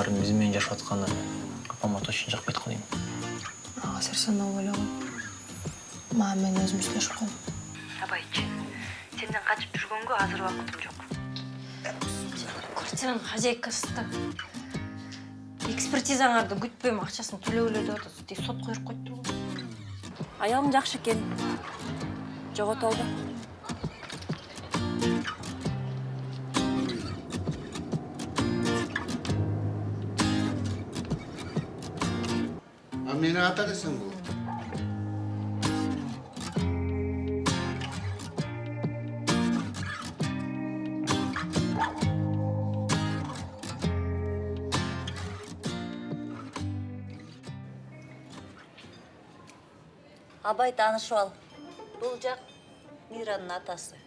баарын биз менен жашап атканы апама точно жакпай аткан дейм. Азыр сен ойлогон мага мен өзүм сүйлөшүп коем абайчы сенден качып жүргөнгө азыр убакытым жок. Квартиранын хозяйкасы да экспертизаңарды күтпөйм акчасын төлөгүлө деп атат тек сотко берип коюптур го. Аялың жакшы экен. Жогото алба А мені ата десең бұл. абай таанышып ал бул жак миранын атасы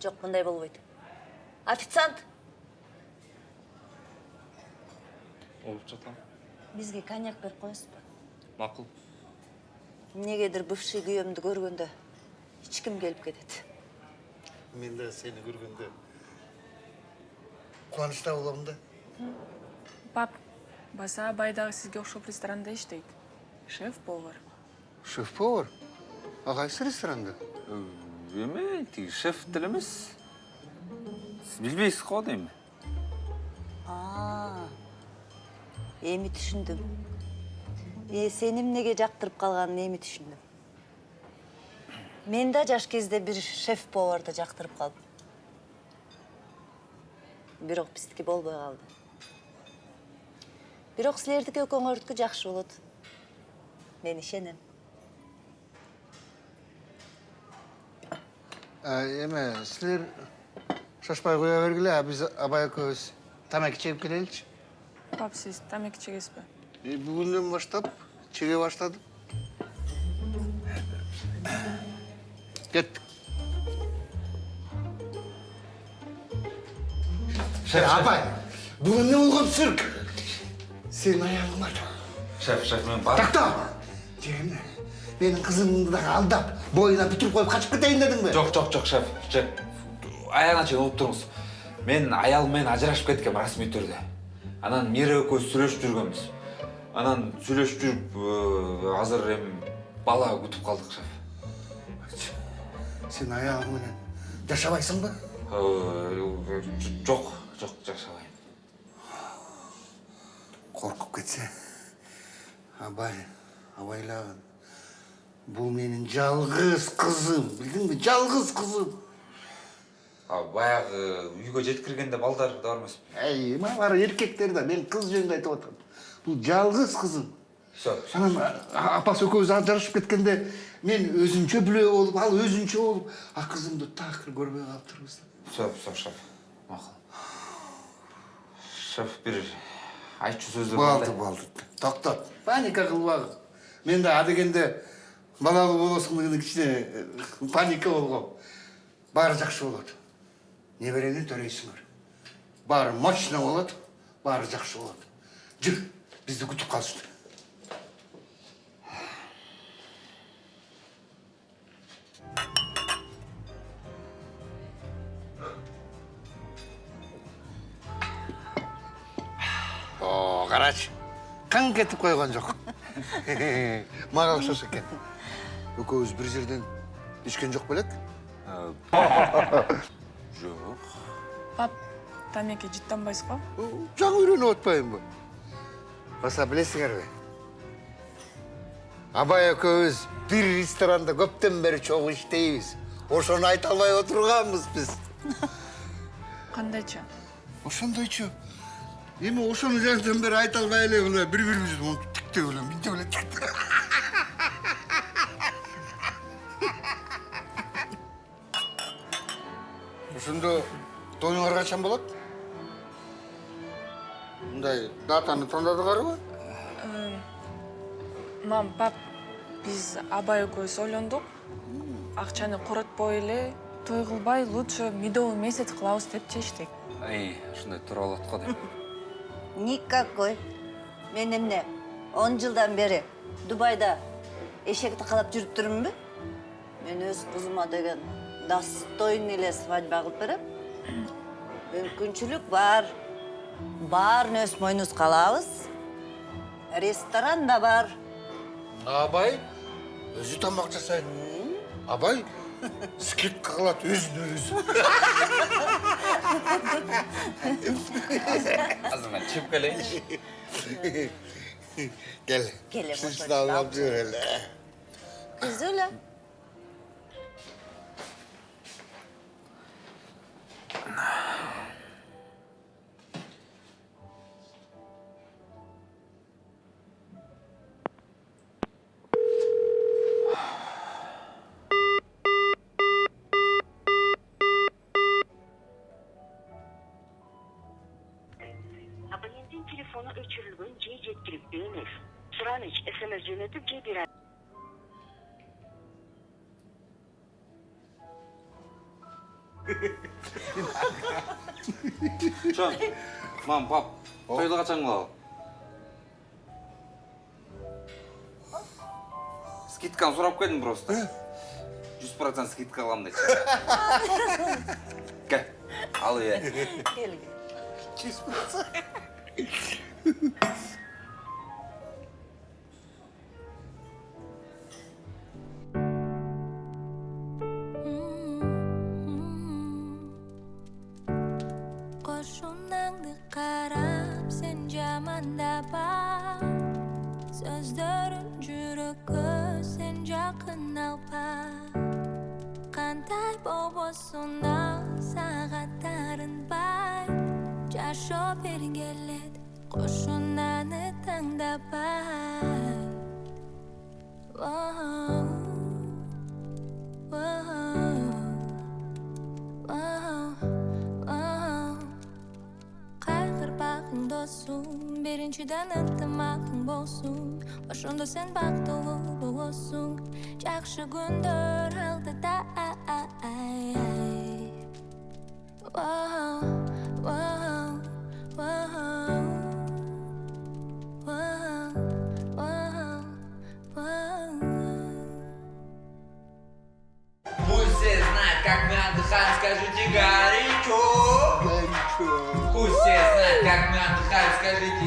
жок мындай болбойт официант Олуп жатам. бизге коньяк берип коесузбу Макул. эмнегедир бывший күйөөмдү көргөндө ичким келип кетет Мен де сені көргенде қуанышта боламын да. пап баса абай дагы сизге окшоп ресторанда иштейт шеф повар Шеф-повар? Ағайсы ресторанда? Эме, тиги шеф деле эмес. Сиз билбейсиз го дейм. а эми түшүндүм э сени эмнеге жактырып калганын эми түшүндүм мен да жаш кезде бир шеф поварды жактырып калдым бирок биздики болбой калды бирок силердики экөөңөрдүкү жакшы болот мен ишенем Еме, сілер шашпай қоя бергіле, а біз абай екеуміз тамекі чегіп келелікші. пап сиз тамеки чегесизби E, бүгіннен баштап чеге баштадым. Кеттік. Шеф, Апай, бүгін не болған цирк? Сенің аяғың бар. шеф, шеф, мен бар. Тақта! Жеміне, менің қызымды да алдап, бойына бүтіріп қойып қашып кетейін дедің бе? Жок, жок, жок, шеф. Шеф. Чейин угуп туруңуз. Мен аялым менен ажырашып кеткем расмий түрдө. Анан Мира экөөбүз сүйлөшүп жүргөнбүз. Анан сүйлөшүп жүрүп, э, азыр эми бала күтүп калдык, шеф. Сен аяғыңменен жашабайсың ба? Э, Жок, жок, жашабайм. Қорқып кетсе, абай, абайлаған. Бұл менің жалғыз қызым, білдің бе? Жалғыз баягы үйгө жеткиргенде балдар да бар эмеспи? Әй, ма бар еркектер да, мен қыз жөнінде айтып отырмын. Бұл жалғыз қызым. Всё, Анан апасы экөөбүз ажырашып кеткенде мен өзүнчө бүлө болуп, ал өзүнчө болуп, а қызымды такыр көрбөй калыптырбыз. всё, всё, шеф. Макул. Шеф, бир айтчу сөздөр да. балды. Токтот. Паника кылбагын. Мен да адегенде балалуу болосуң дегенде кичине э, паника болгом. Баары жакшы болот. Неберени төрөйсүңөр. Баары мощно болот, баары жакшы болот. Жүр, бизди күтүп калышты. О, карачы. Қан кетіп қойған жоқ. Мага окшош экен. Экөөбүз бир жерден ичкен жок белек? Жок. пап тамеки жыттанбайсызбы Жаңы үйрөнүп атпайбы? Баса билесиңерби? Абай экөөбүз бир ресторанда көптөн бери чогуу иштейбиз. Ошону айта албай отурганбыз биз. кандайча Ошондойчу. Эми ошону жактан бери айта албай эле мына бири бирибизди монтип тиктеп эле, мынтип эле Ошондо тоюңар качан болот? Мындай датаны тандадыңарбы? мам пап биз абай экөөбүз ойлондук акчаны коротпой эле той кылбай лучше медовый месяц кылабыз деп чечтик Ай, ушундай туура болот го деп. никакой мен эмне он жылдан бери дубайда эшекти каалап жүрүп турмунбу мен өз кызыма деген достойный эле свадьба кылып берем мүмкүнчүлүк бар баарын өз мойнубузга алабыз ресторан да бар. Абай өзү тамак жасайт абай скидка кылат өзүнө өзү азыр мен чыгып келейинчи кел түзү эле чоң мам пап тойду качан кылалы скидканы сурап келдим просто жүз процент скидка кылам дечи кел ал иә Qo'shunangni whoa, whoa, whoa, whoa. Пусть все знают, как мы отдыхаем, скажите горячо. горячо Пусть все знают, как мы отдыхаем, скажите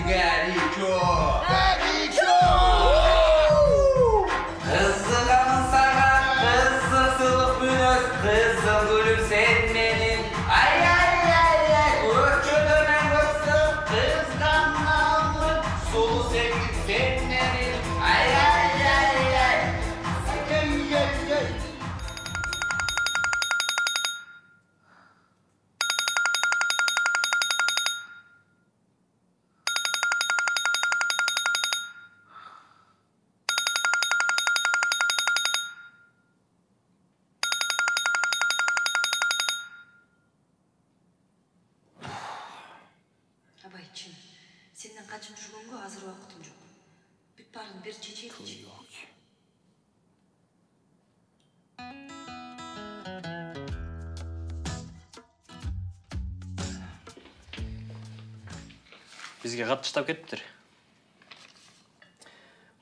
бизге кат таштап кетиптир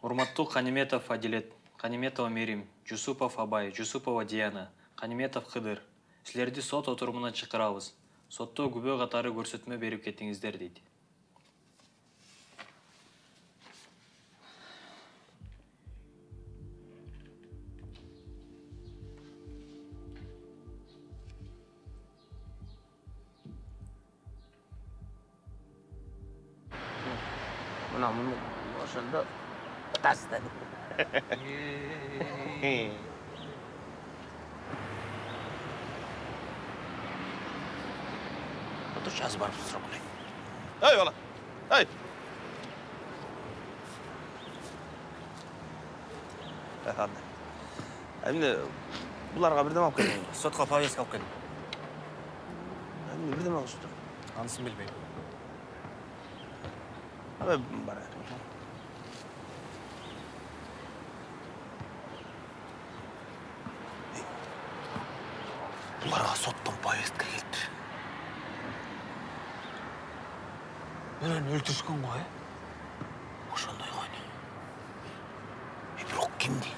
урматтуу каниметов адилет каниметова мерим жусупов абай жусупова диана каниметов кыдыр силерди сот отурумуна чакырабыз сотто күбө катары көрсөтмө берип кетиңиздер дейт буларга бирдеме алып келдиң сотко повестка алып келдим эмне бирдеме кылышыптыр анысын билбейм абай бар буларга соттон повестка келиптир менен өлтүрүшкөн го э ошондой койну э бирок кимди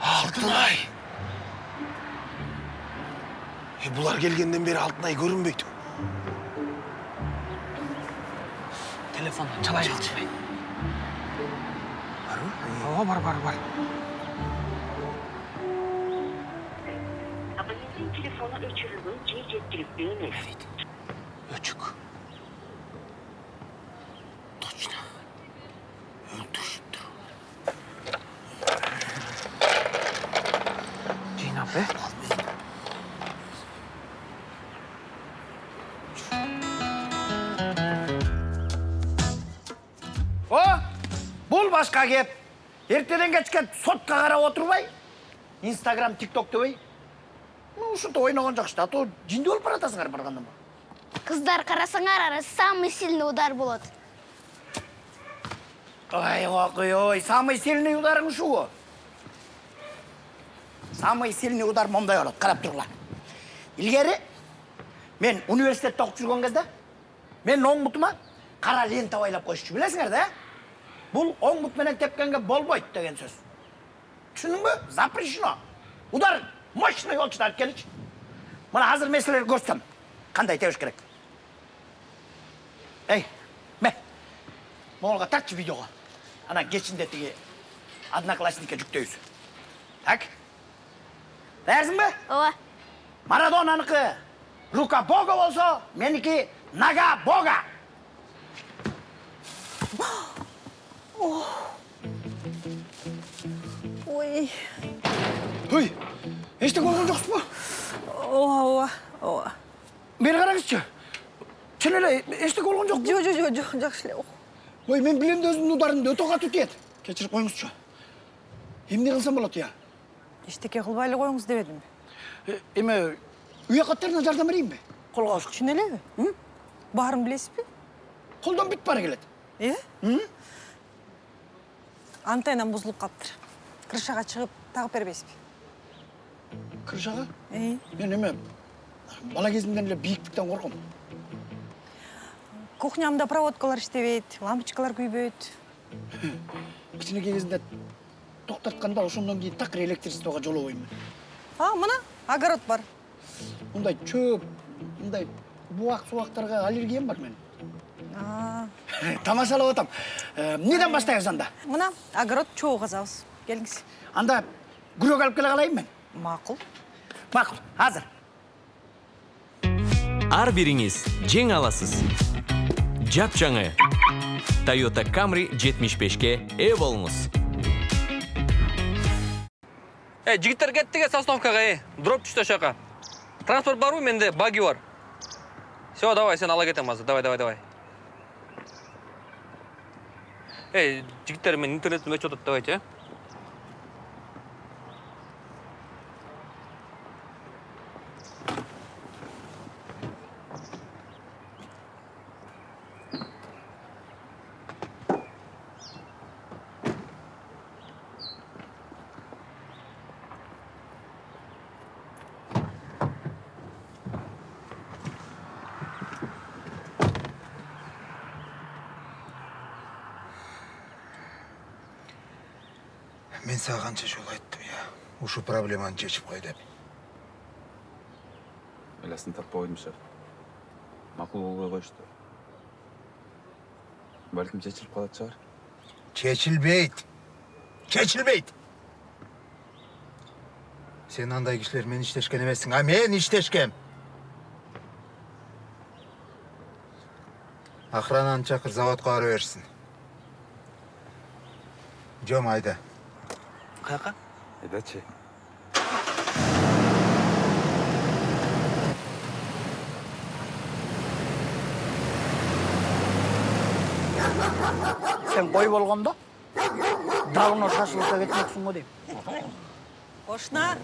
алтынай е бұлар келгенден бері алтынай көрінбейді телефонды çalай қалшы ооба бар бар бар Абоненттің телефоны өчірілген же жеткілікті емес. Бұл башқа кеп ертеден кешке сотқа қарап отырбай инстаграм тикток дебей ну ушинтип ойногон жакшы да а то жинди болуп баратасыңар баргандан бери Қыздар қарасаңар ары самый сильный удар болады. ой окуй ой самый сильный ударың ушуго самый сильный удар момундай болот карап тургула илгери мен университетте окуп жүргөн кезде менин оң бутума кара лента байлап коюшчу билесиңер да бул оң бут менен тепкенге болбойт деген сөз түшүндүңбү запрещено удар мощный да алып келичи мына азыр мен силерге көрсөтөм кандай тебиш керек эй ме моңолго тартчы видеого анан кечинде тиги одноклассникке жүктөйбүз так даярсыңбы ооба марадонаныкы рука бога болсо меники нога бога эчтеке болгон жоксузбу ооба ооба ооба караңызчы чын эле эчтеке болгон жокпу жок жок жок жок жакшы эле ой мен билем да өзүмдүн ударымды өтө катуу тиет кечирип коюңузчу эмне кылсам болот ыя эчтеке кылбай эле коюңуз дебедимби Э, эме үй каттарына жардам берейинби колго алышкы чын элеби баарын билесизби колдон бүт баары келет э антеннам бузулуп калыптыр крышага чыгып тагып бербейсизби крышага Э. мен эме бала кезимден эле бийиктиктен корком кухнямда проводкалар иштебейт лампочкалар күйбөйт. Кичинекей кезинде токтотканда ошондон кийин такыр электричествого жолобойм. А мына огород бар. Мындай чөп мындай буак субактарга аллергиям бар менин тамашалап атам. Эмнеден баштайбыз анда мына огород чогуу казабыз келиңиз анда күрөк алып келе калайын мен. Макул макул азыр ар бириңиз жең аласыз жапжаңы toyota camry 75ке ээ болуңуз Эй, жигиттер кеттік с остановкаға, ей. Дроп түшті шақа. Транспорт бар ғой, менде баги бар. Все, давай, сен ала кетем азыр. Давай, давай, давай. Эй, жигиттер, мен интернеттен өчіп отады, давайте, а? мен саған қанша жол айттым ушу проблеманы шешіп қой деп айласын таппай қойдым шығар мақұл болбой қойышты бәлкім шешіліп қалатын шығар шешілбейді шешілбейді сен андай кишилермен иштешкен эмессиң а мен иштешкем охрананы чакыр заводко бара берсин жом айда Қаяққа? айдачы сен қой болгондо давно шашлыкка кетмексиң го дейм ошна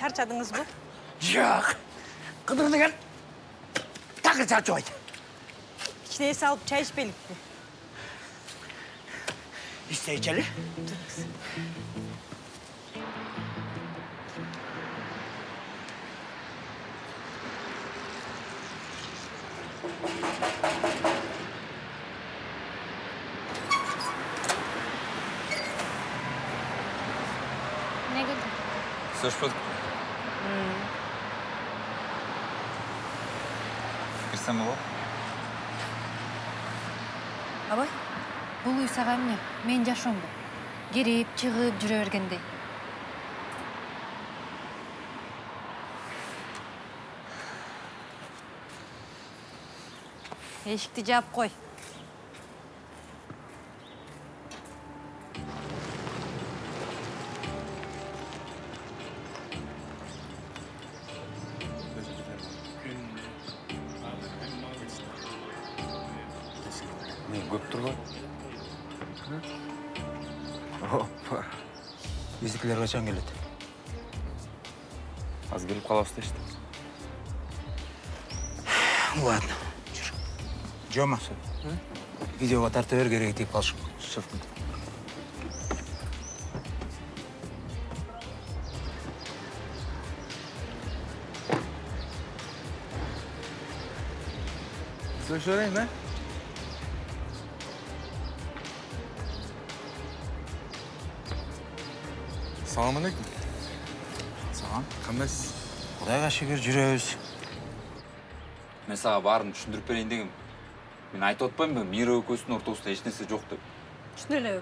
чарчадыңызбы жок кыдыр деген такыр чарчабайт кичине эс алып чай ичпейликпи эмне келди сүйлөшпөдүкпү кирсем болобу абай бул үй сага эмне менин жашоомбу кирип чыгып жүрө бергендей эшикти жаап кой мен көп турбайбы опа биздикилер качан келет азыр келип калабыз дешти ладно жома видеоға тарта бер тиіп қалышым шығып кет Слышь, Рейн, да? салам алейкум. Саған кандайсыз құдайға шүкір жүрөбүз. Мен сага баарын түшүндүрүп берейин дегем мен айтып атпаймынбы мира экөөбүздүн ортобузда эч нерсе жок деп чын эле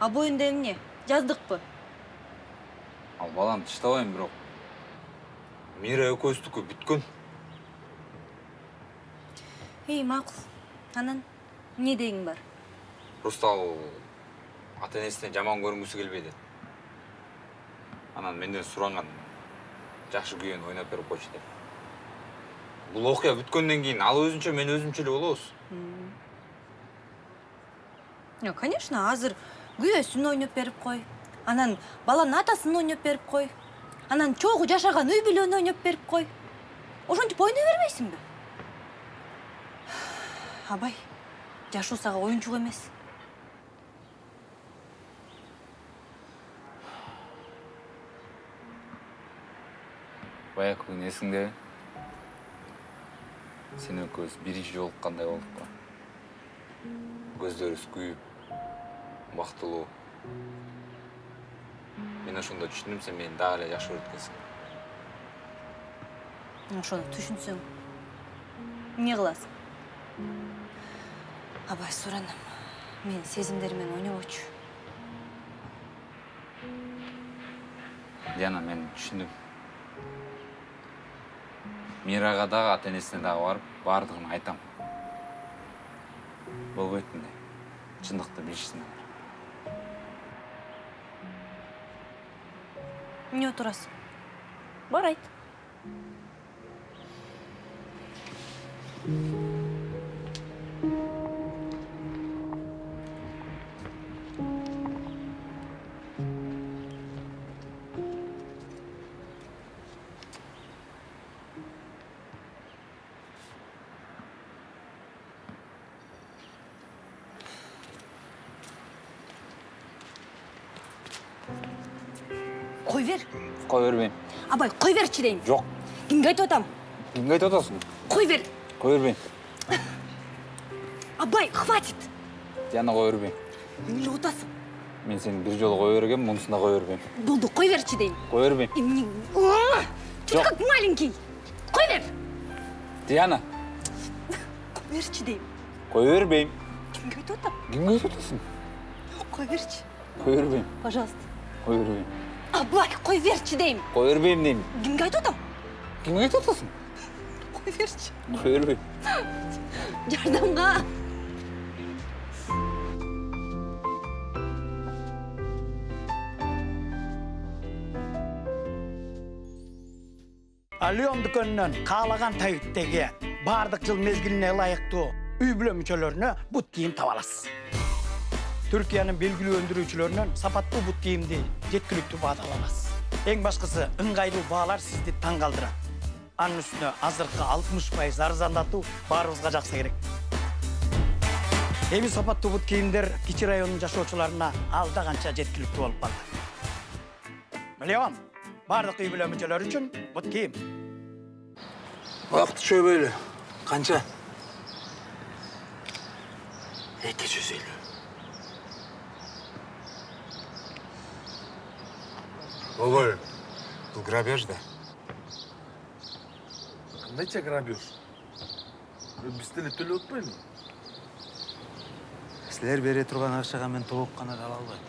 а боюнда эмне жаздыкпы ал баланы тыштабайм бирок мира экөөбүздүкү бүткөн эй макул анан эмне дегиң бар? Просто ал ата энесине жаман көрүнгүсү келбейт эт анан менден суранган жакшы күйөөнү ойноп берип койчу деп бул окуя бүткөндөн кийин ал өзүнчө мен өзүмчө эле болобуз конечно азыр. Күйөөсүн ойноп берип кой анан баланын атасын ойноп берип кой анан чогуу жашаган үй бүлөнү ойноп берип кой ошентип ойной бербейсиңби абай жашоо сага оюнчук эмес. Баягы күнү эсиңдеби сен экөөбүз биринчи жолуккандай болдук го көздөрүбүз күйүп бактылуу мен ошондо түшүндүм сен мени дагы эле жакшы көрөт экенсиң ошону түшүнсөң эмне кыласың? Абай суранам менин менен ойнобочу. Диана мен түшүндүм. Мирага дагы ата энесине дагы барып баардыгын айтам. Болбойт мындай. Чындыкты билишсин алар эмне отурасың? Бар айт. Бербейм абай кой берчи дейм жок. Кимге айтып атам кимге айтып атасың кой бер кое бербейм абай хватит. Диана кое бербейм эмне кылып атасың мен сени бир жолу кое бергем мунусунда кое бербейм болду кой берчи дейм кое бербейм эмне ты как маленький? Кой бер диана кой берчи дейм кое бербейм кимге айтып атам кимге айтып атасың кой берчи кое бербейм пожалуйста. Кое бербейм абай кой берчи дейм кое бербейм дейм кимге айтып атам кимге айтып атасың кой берчи кое бербейм жардамга Алион дүкөнүнөн каалаган табиттеги баардык жыл мезгилине ылайыктуу үй бүлө мүчөлөрүнө бут кийим таба аласыз түркиянын белгилүү өндүрүүчүлөрүнөн сапаттуу бут кийимди жеткиликтүү баада ала аласыз эң башкысы ыңгайлуу баалар сизди таң калтырат анын үстүнө азыркы алтымыш пайыз арзандатуу баарыбызга жакса керек эми сапаттуу бут кийимдер кичи районунун жашоочуларына алда канча жеткиликтүү болуп калды миллион баардык үй бүлө мүчөлөрү үчүн бут кийим шөбейлі. Қанша? Екі жүз елу. Ой, Бұл грабеж да. Қандайша грабеж? Біз деле төлеп атпаймынбы? Сілер бере тұрған ақшаға мен толық қана ала албайм.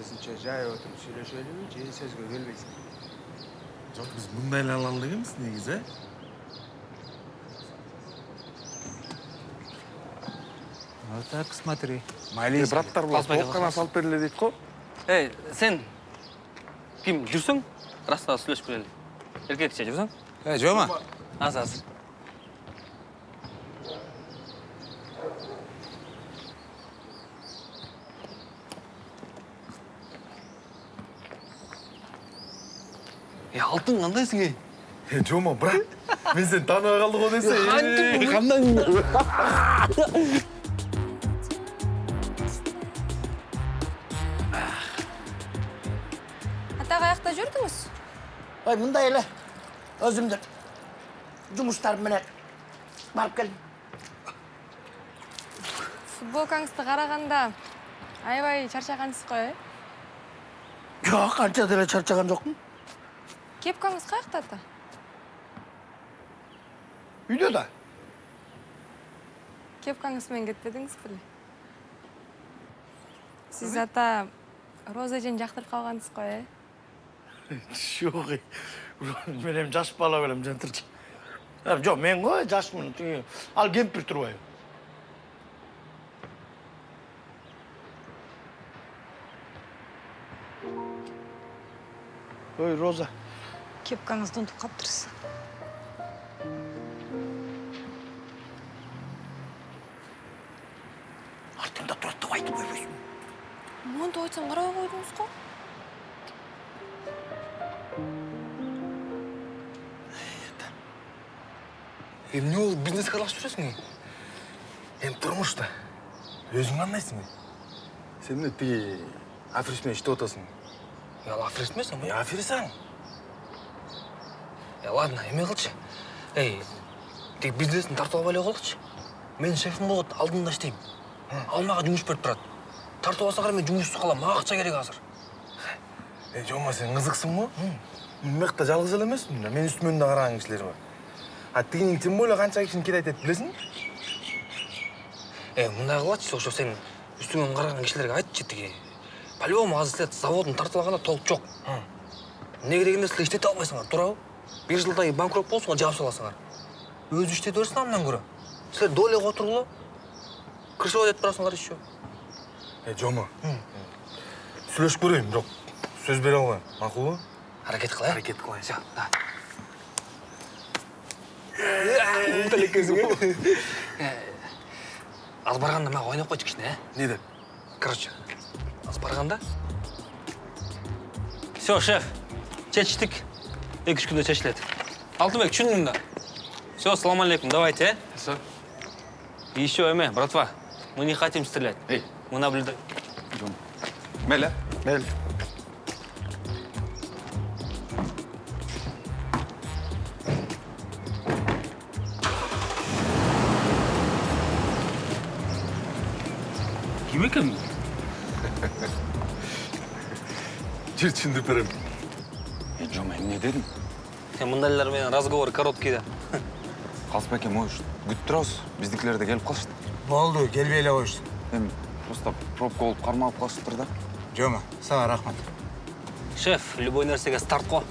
Өзінше жай отырып сөйлешелі, же сөзге келбейсің. Жоқ, біз мындай ала алдыңыз негізі, ә? Вот так смотри. Е, браттар бұл толық қана салып беріле дейді ғой. ей сен кім жүрсің расында сөйлесіп келелі еркекше жүрсің Е, жома. аз аз е алтын қандайсың ей Е, жома, брат. Мен сені таныға қалды ғой десе. Қандай? ой мындай эле өзүмдүн жумуштарым менен барып келдим футболкаңызды қарағанда аябай чарчағансыз ғой э жок анча деле чарчаган жокмун кепкаңыз каякта ата үйдө да кепкаңыз менен кетпедиңиз беле сиз ата роза эжени жактырып калгансыз го э жок мен эми жаш бала белем жантырчы жок мен жашмын тиги ал кемпир турбайбы ой роза кепкаңызды ұмытып қалыптырсыз артыңда турат деп айтып койбойсуңбу монтип айтсам карабай койдуңуз го Эмне болуп бизнеске ей? Эми турмушта өзүң кандайсың ей? Сен тиги африс менен иштеп атасың? ал аферист эмесің Е, аферисаң. е ладно эме кылчы ей тиги бизнесин тартып эле коелучу менин шефим болот алдында иштейм ал мага жумуш берип турат тартып алса кара мен жумушсуз калам мага акча керек азыр Е, жома сен кызыксың го? Мен мыякта жалгыз эле эмесмин да. Мен үстүмөн да караган кишилер бар. А тигинин тем более канча кишини кет айтат билесиңби? Э, мындай кылачы, ошо сен үстүңөн караган кишилерге айтчы тиги. По-любому азыр силер заводун тартып алганда толук жок. Эмне керек эмес силер иштете албайсыңар, туурабы? Бир жылдан кийин банкрот болсуңар, жаап саласыңар. Өзү иштете берсин андан көрө. Силер дойлего отургула. Крышево деп турасыңар еще. Е, жома. Сүйлөшүп көрөйүн, бирок сөз бере албайм. Макулбу? Аракет кылайын. Аракет кылайын. Всё, давай. Умтал экенсиң, э? Аз барганда мага ойноп койчу кичине, э? Не деп? Короче, аз барганда. Все, шеф. Чечтик. Эки үч күндө чечилет. Алтынбек, түшүндүң да. Все, салам алейкум, давайте, э? Все. Еще, эме, братва, мы не хотим стрелять. Эй. Мы наблюдаем. Мейлі? Мейлі. Ким екен? Жүр түсіндіріп берем. Е, жома, эмне дедің? Сен мындайлар менен разговор короткий да. Қалыспек эми может күтүп турабыз. Биздикилер да келип калышты. болду келбей эле коюшту Эми просто пробка болуп кармалып калышыптыр да. жома сага рахмат Шеф, любой нерсеге старт го.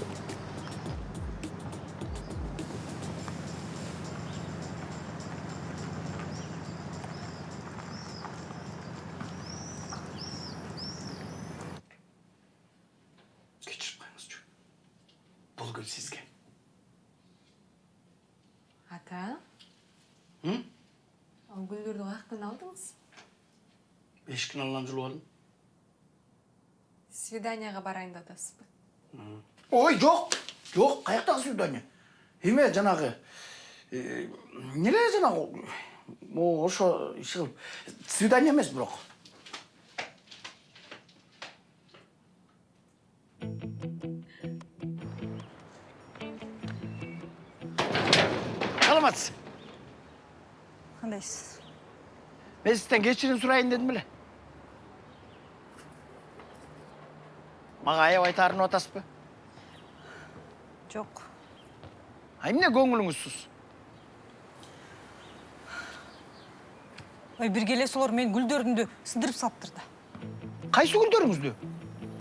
Свиданияга барайын деп атасызбы ой жок жок каяктагы свидание эме жанагы э, эмне жанагы могу ошо иши кылып свидание эмес бирок саламатсыз қандайсыз мен сізден кешірім сұрайын дедім біле мага аябай таарынып атасызбы жок а эмне көңүлүңүзсүз ой бир келесилер менин гүлдөрүмдү сындырып салыптыр да кайсы гүлдөрүңүздү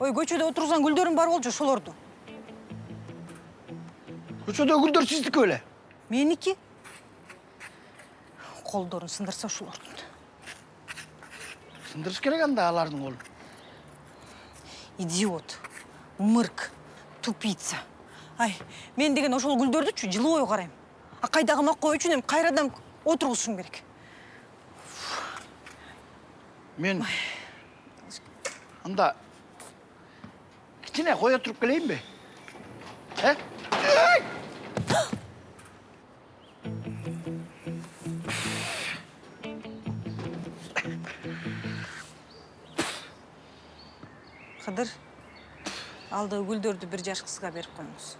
ой көчөдө отургузган гүлдөрүм бар болчу ошолорду көчөдөгү гүлдөр сиздики беле меники колдорун сындырса ошолордун сындырыш керек анда алардын колун идиот. Мырк. Тупица. Ай мен деген ошол гүлдөрдүчү жылуу карайм. А кайдагы макой үчүн эми кайрадан отургузушум керек. Мен анда кичине кое туруп келейинби? Э? Кыдыр алдыгы гүлдөрдү бир жаш кызга берип коюңуз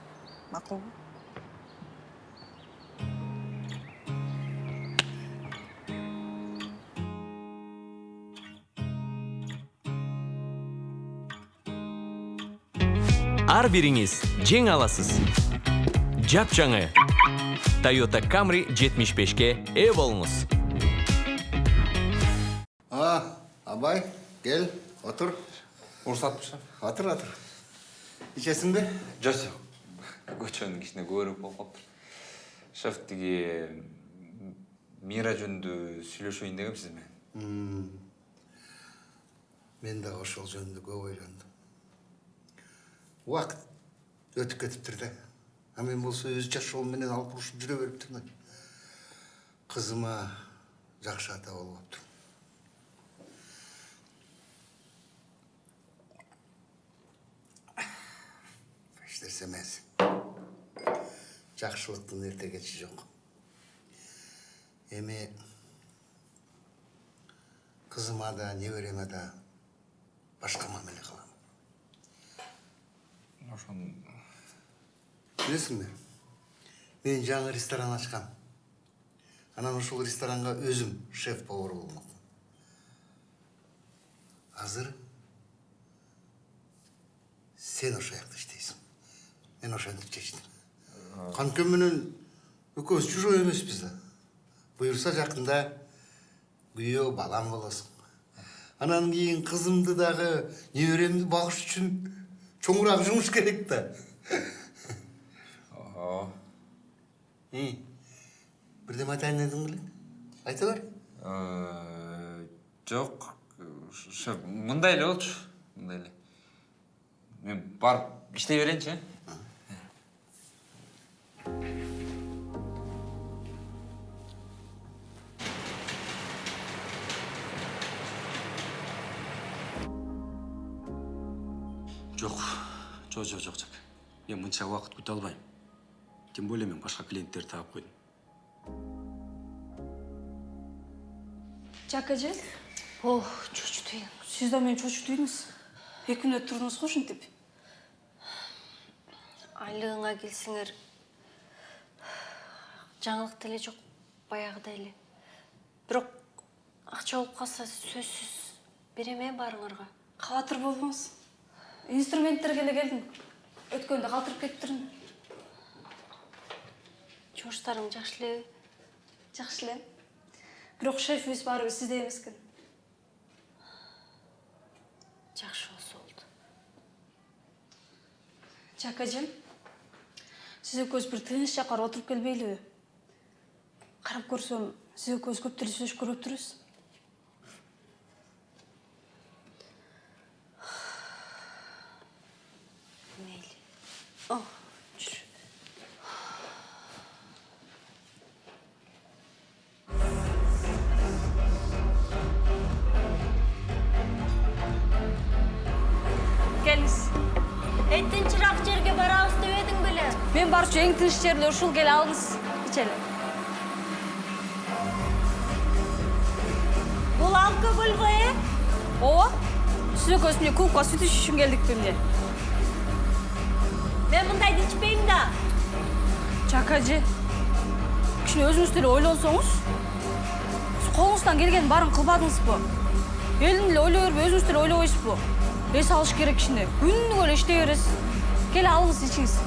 макулбу ар бириңиз жеңе аласыз. Жапжаңы toyota camry 75ке ээ болуңуз а абай кел отур уруксатпы шеф отур отур ичесиңби жок жок көчөнүн кичине көбүрөөк болуп калыптыр. Шеф тиги мира жөнүндө сүйлөшөйүн дегем сиз менен мен дагы ошол жөнүндө көп ойлондум. Убакыт өтүп кетиптир да. А мен болсо өз жашоом менен алып урушуп жүрө бериптирмин кызыма жакшы ата болуп эмес жакшылыктын эрте кечи жок эми кызыма да небереме да башка мамиле кылам ошону билесиңби мен жаңы ресторан ачкам анан ошол ресторанга өзүм шеф повар болмокмун азыр сен ошол жакта иштейсиң мен ошентип чечтим менен экөөбүз чужой эмеспиз да буюрса жакында күйөө балам болосуң анан кийин кызымды дагы неберемди багыш үчүн чоңураак жумуш керек да бирдеме айтайын дедиң беле айта бер жок шеф мындай эле болчу мындай эле мен барып иштей берейинчи э жок жок жок жок жок. Мен мынча убакыт күтө албайм. Тем более мен башка клиенттерди таап койдум жак эже о чочутуйм сиз да мени чочутуйдуңуз эки мүнөт турдуңуз го ушинтип. Айлыгыңа келсеңер жаңылык деле жок баягыдай эле бирок акча болуп калса сөзсүз берем э баарыңарга кабатыр болбоңуз инструменттерге эле келдим өткөндө калтырып кетиптирмин жумуштарың жакшы элеби жакшы эле бирок шефибиз баарыбир сизде эмес экен жакшы болсо болду жак эжем сиз экөөбүз бир тынч жакка отуруп келбейлиби карап көрсөм сиз экөөбүз көп деле сүйлөшүп көрбөптүрбүз мейли о жүр. Тынчыраак жерге барабыз деп эдиң беле мен барчу эң тынч жер эле ушул келе алыңыз. Сиз экөөбүз эмне клубка сүт ичиш үчүн келдикпи эмне мен мындайды ичпейм да жак эже кичине өзүңүз деле ойлонсоңуз сиз колуңуздан келгенин баарын кылбадыңызбы элин эле ойлой бербей өзүңүз деле ойлобойсузбу эс алыш керек кичине күнүгө эле иштей бересиз кел алыңыз ичиңиз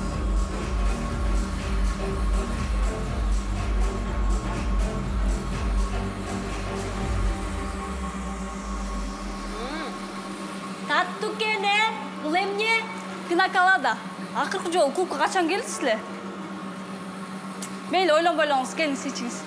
пинаколада акыркы жолу клубка качан келдиз эле мейли ойлонбой элеңиз келиңиз ичиңиз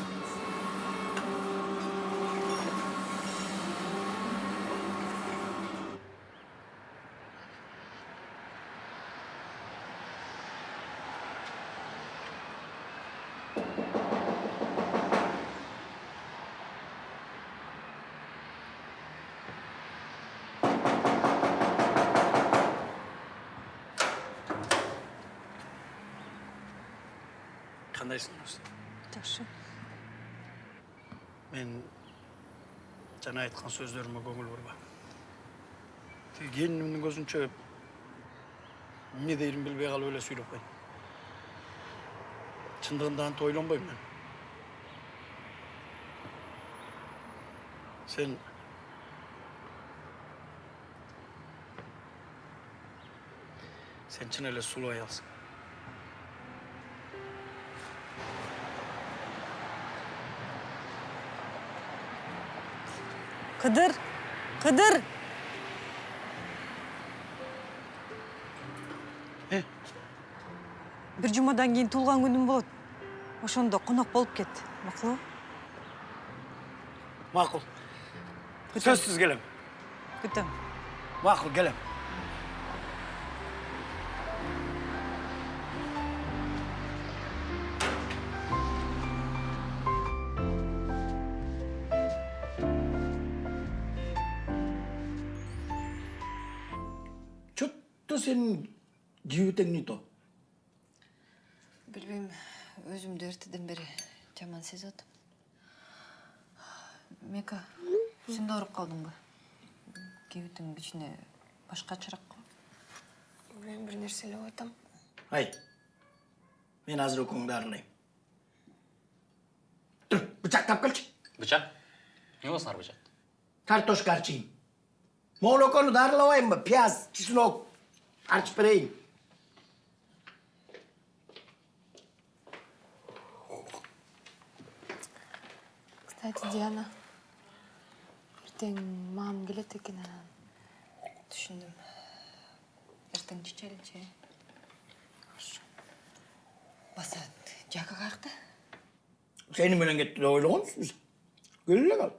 қандайсың өзі жакшы мен жаңа айтқан сөздеріме көңіл бұрма тек келінімнің көзінше не дейін білбей қалып эле сүйлөп қойдым шындығында антип ойланбаймын мен сен сен шын эле сулуу аялсың кыдыр кыдыр бир жумадан кийин туулган күнүм болот ошондо конок болуп кет макулбу мақұл сөзсіз келем күтөм мақұл келем эртеден бери жаман сезип атам мека сен да ооруп калдыңбы кебитиң кичине башкачараак го мен бир нерсе ойлоп атам ай мен азыр экөөңдү дарылайм тур бычак тап келчи бычак эмне болсуңар бычак картошка арчийм могул экөөнү дарылабайынбы пияз чеснок арчып берейин кстати диана эртең мамам келет экен анан түшүндүм эртең чечеличи басат жака каякта сени менен кетти деп ойлогонсузбу кел эле кал